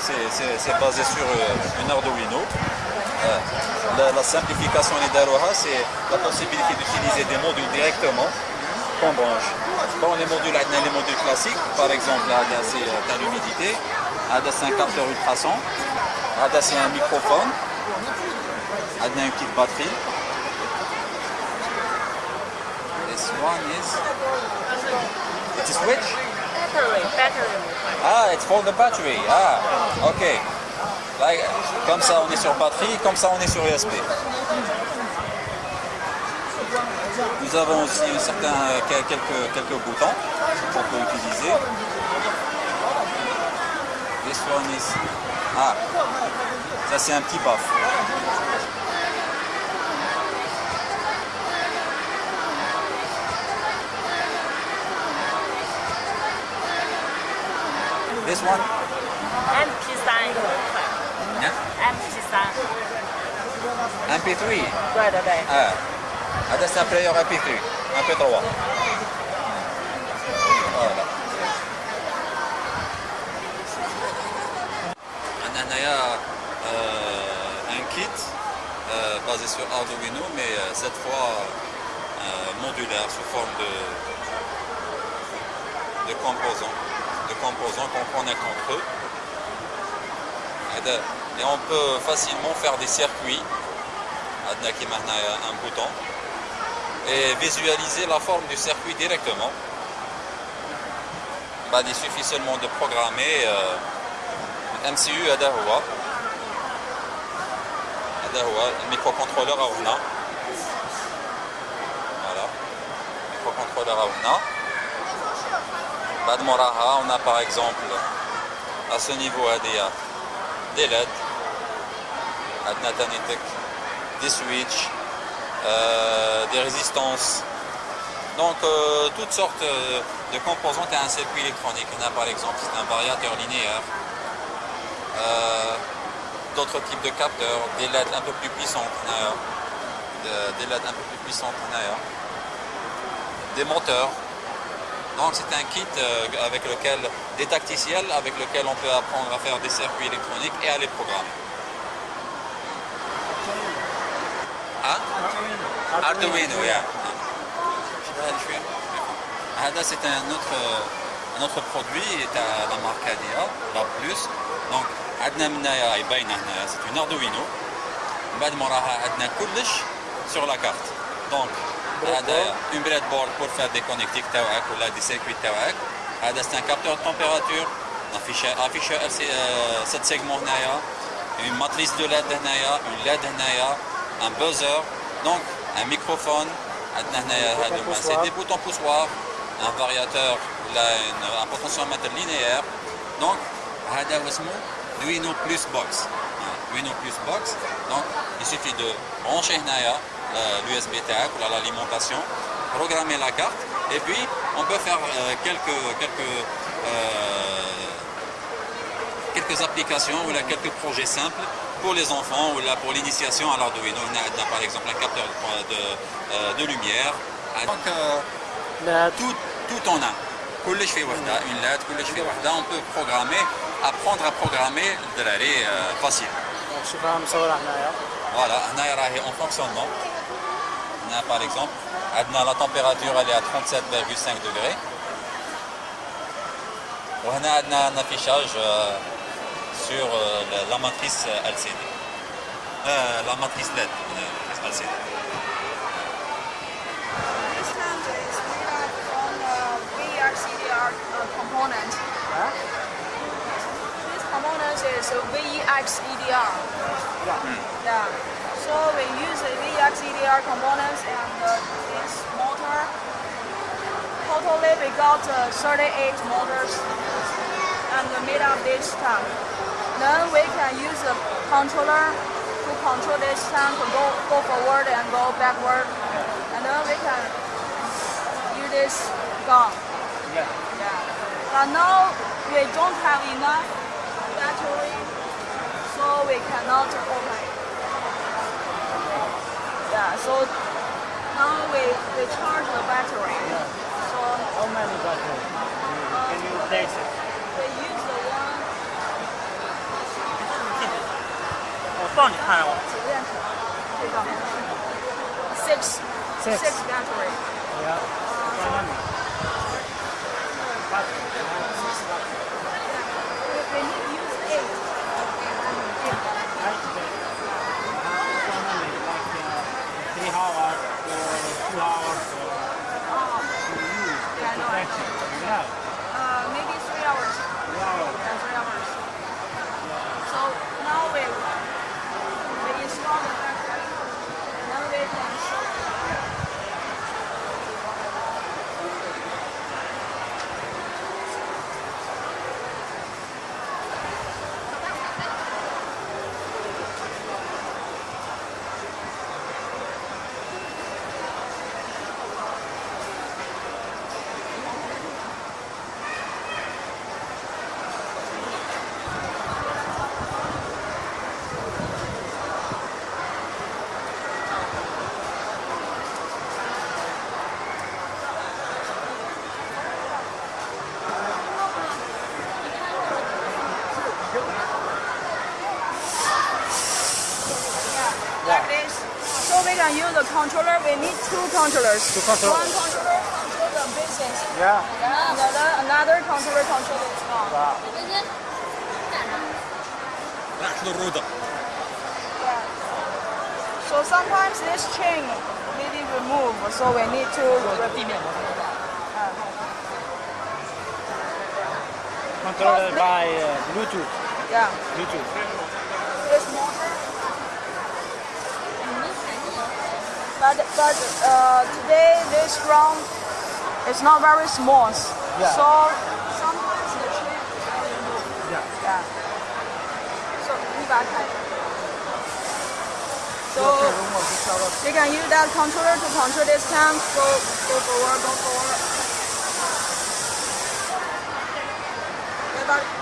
c'est basé sur euh, une Arduino. La, la, simplification c'est la possibilité d'utiliser des modules directement qu'on branche. Bon, les modules, les modules classiques, par exemple, là, c'est de l'humidité, c'est un capteur ultrason, c'est un microphone, là, une petite batterie. This one a switch? Ah, it's for the battery. Ah, ok. Comme ça, on est sur batterie, comme ça, on est sur USB. Nous avons aussi un certain, quelques, quelques boutons qu'on peut utiliser. This one is... Ah, ça c'est un petit baf. This one? MP5. Yeah? MP5. MP3? Right away. Ah. ah Adresse player MP3. MP3. Voilà. Ananaya, euh, un kit euh, basé sur Arduino, mais euh, cette fois uh, modulaire sous forme de, de composants composants qu'on connaît contre eux. Et on peut facilement faire des circuits, un bouton, et visualiser la forme du circuit directement. Bah, il suffit seulement de programmer euh, MCU Adahoua. Adahoua, microcontrôleur Aouna. Voilà, microcontrôleur Aouna. بعد موراها on a par exemple à ce niveau هذه des LED عندنا تاني تك des switches euh, des résistances donc euh, toutes sortes euh, de composantes à un circuit électronique on a par exemple c'est un variateur linéaire euh, d'autres types de capteurs des LED un peu plus puissantes des LED un peu plus puissantes des moteurs donc c'est un kit euh, avec lequel, des tacticiels avec lequel on peut apprendre à faire des circuits électroniques et à les programmer. Hein? Arduino, yeah. c'est un autre, un autre produit, est à la marque ADA, la Plus. Donc, c'est une Arduino. بعد ما راها عندنا كلش sur la carte. Donc, هذا une breadboard pour faire des connectiques تاعك ولا des circuits تاعك. هذا c'est un capteur de température. affiche affiche 7 segments هنايا. Une matrice de LED هنايا, une LED هنايا, un buzzer. Donc, un microphone. عندنا هنايا هذوما c'est des boutons poussoirs. Un variateur, là, un potentiomètre linéaire. Donc, هذا هو اسمه Duino Plus Box. Duino Plus Box. Donc, il suffit de brancher هنايا l'USB tag, l'alimentation, programmer la carte, et puis on peut faire euh, quelques, quelques, euh, quelques applications ou là, quelques projets simples pour les enfants ou là, pour l'initiation à l'Arduino. On a par exemple un capteur de, de, euh, de lumière. Donc, tout, tout en un. une lettre, on peut programmer, apprendre à programmer de l'année facile. Voilà, en fonctionnement par exemple, la température est à 37,5 degrés. On a un affichage euh, sur euh, la, matrice LCD. LED LCD. Is a VEX EDR. Yeah. yeah. So we use the VX EDR components and uh, this motor. Totally we got uh, 38 motors and made up this tank. Then we can use the controller to control this tank to go, go forward and go backward. And then we can use this gun. Yeah. Yeah. But now we don't have enough battery, so we cannot open yeah, so now we, we charge the battery. Yeah. So how many batteries? Can you place it? We use the one 放你看我。几个电池？这个 six Six. six battery。 Yeah. We need to use eight. we can use a controller, we need two controllers. Two controllers. One controller controls the business. Yeah. yeah. Another, another controller controls the phone. Wow. That's the road. So sometimes this chain may be removed, so we need to repeat. Uh-huh. Controlled by uh, Bluetooth. Yeah. Bluetooth. but but uh, today this ground is not very smooth. Yeah. So sometimes the tree doesn't move. Yeah. yeah. So we back. So you can use that controller to control this time. Go go forward, go forward. Yeah,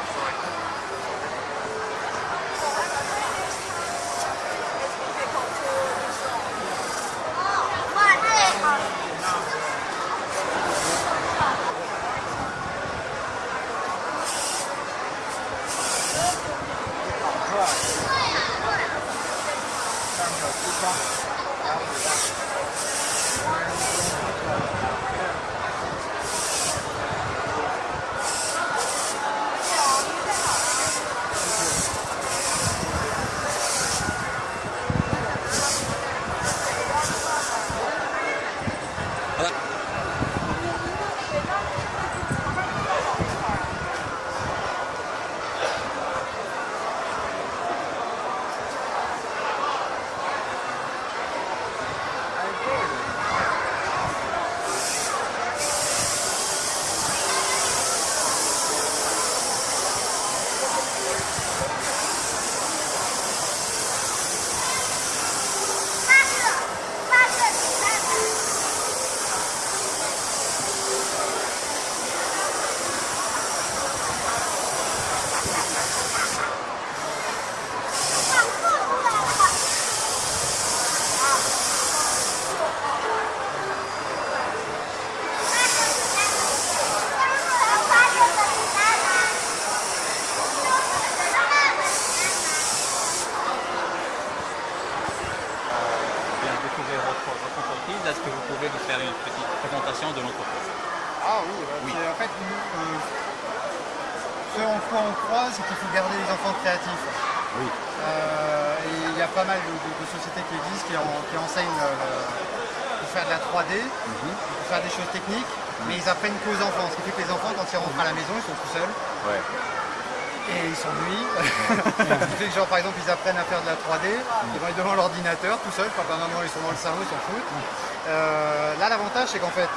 votre, entreprise. Est-ce que vous pouvez nous faire une petite présentation de l'entreprise Ah oui, bah, Oui. en fait, nous, euh, ce en quoi on croit, c'est qu'il faut garder les enfants créatifs. Oui. Euh, et il y a pas mal de, de- de sociétés qui existent, qui, en- qui enseignent euh, pour faire de la 3D, Mhm. pour faire des choses techniques, mais ils apprennent qu'aux enfants. Ce qui fait que les enfants, quand ils rentrent à la maison, ils sont tout seuls Ouais. Et ils s'ennuient. Que, genre, par exemple, ils apprennent à faire de la 3D, ils vont être devant l'ordinateur tout seuls, papa, maman, ils sont dans le salon, ils s'en foutent. Euh, là, l'avantage, c'est qu'en fait,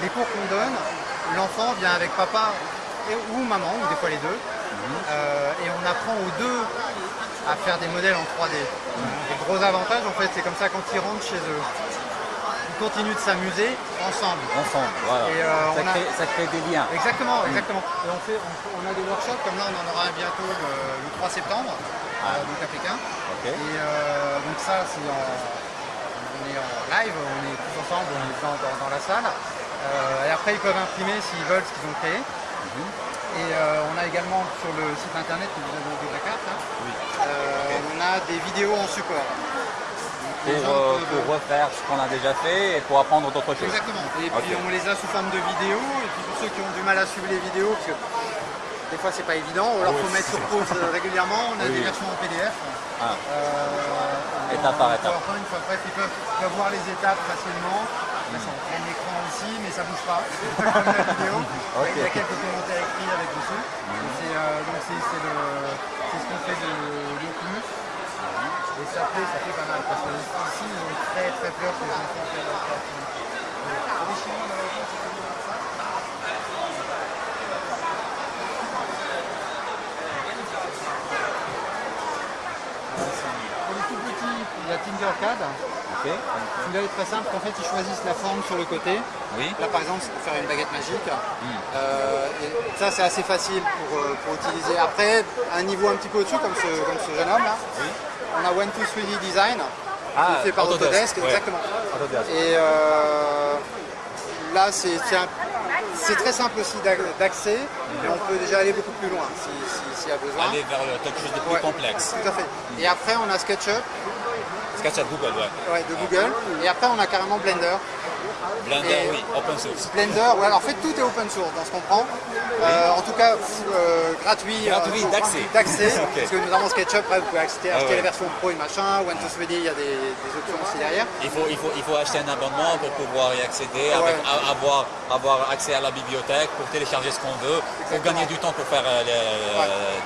les cours qu'on donne, l'enfant vient avec papa et- ou maman, ou des fois les deux, euh, et on apprend aux deux à faire des modèles en 3D. Les gros avantages, en fait, c'est comme ça quand ils rentrent chez eux, ils continuent de s'amuser ensemble. Ensemble, voilà. Et, euh, ça, on a- crée, ça crée des liens. Exactement, exactement. Et on, fait, on, on a des workshops, comme là on en aura bientôt le, le 3 septembre, euh, donc à Pékin. Et euh, donc ça, c'est en, on est en live, on est tous ensemble, on est dans, dans- dans la salle. Et après, ils peuvent imprimer s'ils veulent ce qu'ils ont créé. Et euh, on a également sur le site internet que vous avez de la carte, hein, Oui. euh, on a des vidéos en support. Pour, euh, pour refaire ce qu'on a déjà fait et pour apprendre d'autres choses. Exactement. Et puis on les a sous forme de vidéos. Et puis pour ceux qui ont du mal à suivre les vidéos, parce que des fois c'est pas évident, alors Oui. faut mettre sur pause euh, régulièrement, on a Oui. des versions en PDF. Ah. Euh, Étape par étape. Enfin, bref, ils peuvent, peuvent voir les étapes facilement. Là, c'est en plein écran aussi, mais ça bouge pas. Comme la vidéo. Il y a quelques commentaires écrits avec c'est, euh, c'est le- c'est ce qu'on fait de, de plus. Et ça fait, ça fait pas mal parce que ici ils ont très très peur que les enfants perdent leur créativité. Pour les Chinois, malheureusement, c'est connu comme ça. Pour les tout petits, il y a Tinkercad. Ok. Celui-là est très simple, en fait ils choisissent la forme sur le côté. Oui. Là par exemple c'est pour faire une baguette magique. Euh, et ça c'est assez facile pour, euh, pour utiliser. Après, un niveau un petit peu au-dessus comme ce, comme ce jeune homme là, on a One 2 3D Design, Ah, fait par Autodesk, ouais. exactement. Autodesk. Et euh, là c'est très simple aussi d'ac- d'accès, mais on peut déjà aller beaucoup plus loin si- si- s'il y a besoin. Aller vers quelque chose de plus Ouais. complexe. Tout à fait. Et après on a SketchUp SketchUp Google, ouais. ouais, de Google, et après on a carrément Blender. Blender, oui, open source. Blender, ouais, alors en fait tout est open source dans ce qu'on prend. Euh, en tout cas euh, gratuit, Gratuit, pour- d'accès. parce que nous avons SketchUp, vous pouvez acheter, Ah ouais. la version pro et machin, One to 3D, il y a des, des options aussi derrière. Il faut, il, faut, il faut acheter un abonnement pour pouvoir y accéder, Ouais. avec- a- avoir, avoir accès à la bibliothèque pour télécharger ce qu'on veut, pour gagner du temps pour faire euh,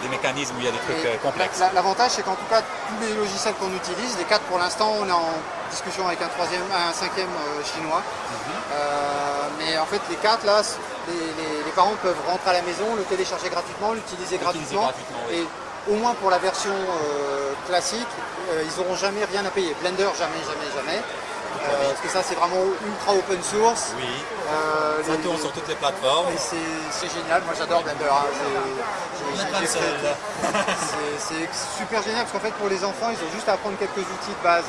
des mécanismes où il y a des trucs Et euh, complexes. la- la- L'avantage c'est qu'en tout cas tous les logiciels qu'on utilise, les quatre pour l'instant on est en discussion avec un troisième, un cinquième euh, chinois. Mhm. Euh, mais en fait les quatre là, les, les- les parents peuvent rentrer à la maison, le télécharger gratuitement, l'utiliser gratuitement. oui. Et au moins pour la version euh, classique, ils n'auront jamais rien à payer. Blender jamais, jamais, jamais. Parce que ça c'est vraiment ultra open source. Oui, ça les- tourne sur toutes les plateformes. et c'est c'est génial, moi j'adore Blender. hein. C'est- n'est pas le seul. super génial parce qu'en fait pour les enfants ils ont juste à apprendre quelques outils de base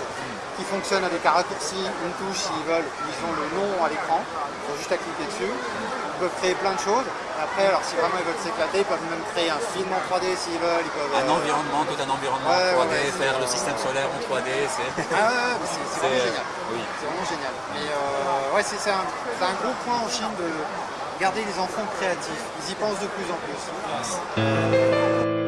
qui fonctionnent avec un raccourci, une touche s'ils veulent, ils ont le nom à l'écran, ils ont juste à cliquer dessus. Ils peuvent créer plein de choses. Après alors si vraiment ils veulent s'éclater, ils peuvent même créer un film en 3D s'ils veulent. Ils peuvent, Un euh, environnement, tout un environnement Ouais, 3D, ouais, faire le système solaire en 3D, c'est... Ah ouais, c'est c'est vraiment c'est- génial. Oui. C'est vraiment génial. Mais euh, ouais, c'est un, c'est un gros point en Chine de garder les enfants créatifs. Ils y pensent de plus en plus.